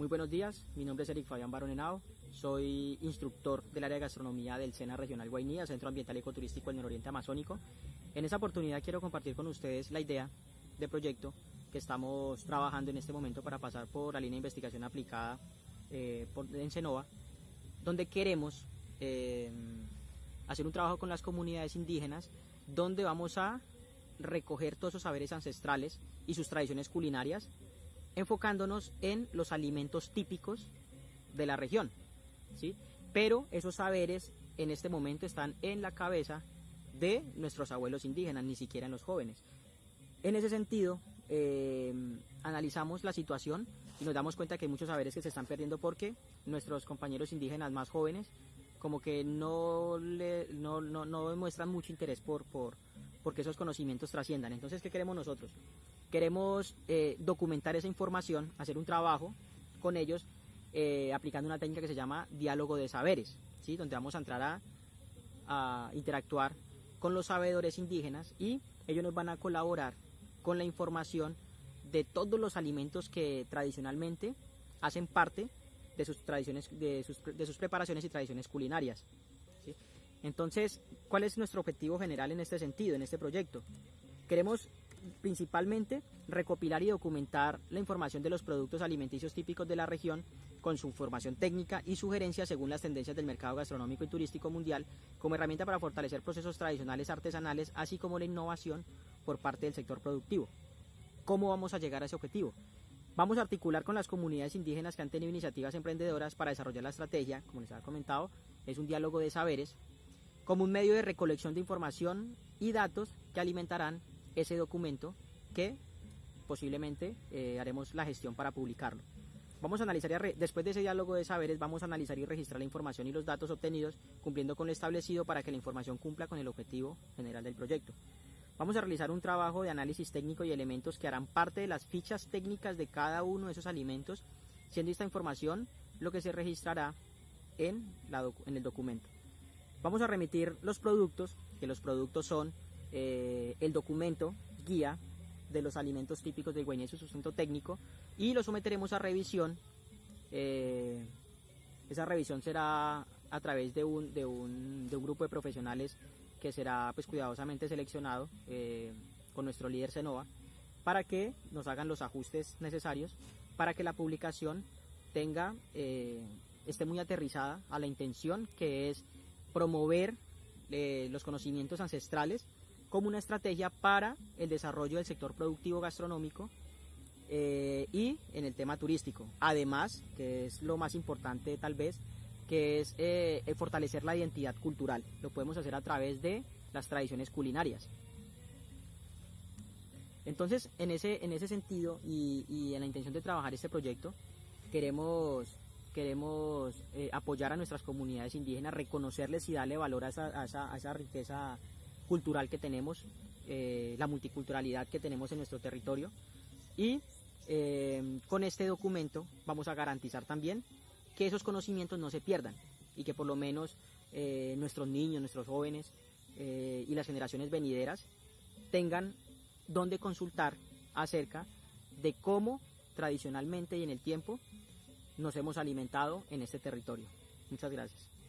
Muy buenos días, mi nombre es Eric Fabián Barón Henao, soy instructor del área de gastronomía del SENA Regional Guainía, Centro Ambiental Ecoturístico del Nororiente Amazónico. En esta oportunidad quiero compartir con ustedes la idea de proyecto que estamos trabajando en este momento para pasar por la línea de investigación aplicada eh, por, en Senova, donde queremos eh, hacer un trabajo con las comunidades indígenas, donde vamos a recoger todos esos saberes ancestrales y sus tradiciones culinarias enfocándonos en los alimentos típicos de la región. ¿sí? Pero esos saberes en este momento están en la cabeza de nuestros abuelos indígenas, ni siquiera en los jóvenes. En ese sentido, eh, analizamos la situación y nos damos cuenta que hay muchos saberes que se están perdiendo porque nuestros compañeros indígenas más jóvenes como que no, le, no, no, no demuestran mucho interés por, por, porque esos conocimientos trasciendan. Entonces, ¿qué queremos nosotros? Queremos eh, documentar esa información, hacer un trabajo con ellos eh, aplicando una técnica que se llama diálogo de saberes, ¿sí? donde vamos a entrar a, a interactuar con los sabedores indígenas y ellos nos van a colaborar con la información de todos los alimentos que tradicionalmente hacen parte de sus tradiciones, de sus, de sus preparaciones y tradiciones culinarias. ¿sí? Entonces, ¿cuál es nuestro objetivo general en este sentido, en este proyecto? Queremos principalmente recopilar y documentar la información de los productos alimenticios típicos de la región con su información técnica y sugerencias según las tendencias del mercado gastronómico y turístico mundial como herramienta para fortalecer procesos tradicionales artesanales así como la innovación por parte del sector productivo. ¿Cómo vamos a llegar a ese objetivo? Vamos a articular con las comunidades indígenas que han tenido iniciativas emprendedoras para desarrollar la estrategia, como les había comentado, es un diálogo de saberes, como un medio de recolección de información y datos que alimentarán ese documento que posiblemente eh, haremos la gestión para publicarlo. Vamos a analizar y después de ese diálogo de saberes, vamos a analizar y registrar la información y los datos obtenidos, cumpliendo con lo establecido para que la información cumpla con el objetivo general del proyecto. Vamos a realizar un trabajo de análisis técnico y elementos que harán parte de las fichas técnicas de cada uno de esos alimentos, siendo esta información lo que se registrará en, la en el documento. Vamos a remitir los productos, que los productos son eh, el documento guía de los alimentos típicos del Guainés, su sustento técnico, y lo someteremos a revisión. Eh, esa revisión será a través de un, de un, de un grupo de profesionales que será pues cuidadosamente seleccionado eh, con nuestro líder Senova para que nos hagan los ajustes necesarios para que la publicación tenga esté muy aterrizada a la intención que es promover los conocimientos ancestrales como una estrategia para el desarrollo del sector productivo gastronómico eh, y en el tema turístico. Además, que es lo más importante tal vez, que es eh, fortalecer la identidad cultural. Lo podemos hacer a través de las tradiciones culinarias. Entonces, en ese, en ese sentido y, en la intención de trabajar este proyecto, queremos, queremos eh, apoyar a nuestras comunidades indígenas, reconocerles y darle valor a esa, a esa riqueza cultural que tenemos, eh, la multiculturalidad que tenemos en nuestro territorio. Y eh, con este documento vamos a garantizar también que esos conocimientos no se pierdan y que por lo menos eh, nuestros niños, nuestros jóvenes y las generaciones venideras tengan donde consultar acerca de cómo tradicionalmente y en el tiempo nos hemos alimentado en este territorio. Muchas gracias.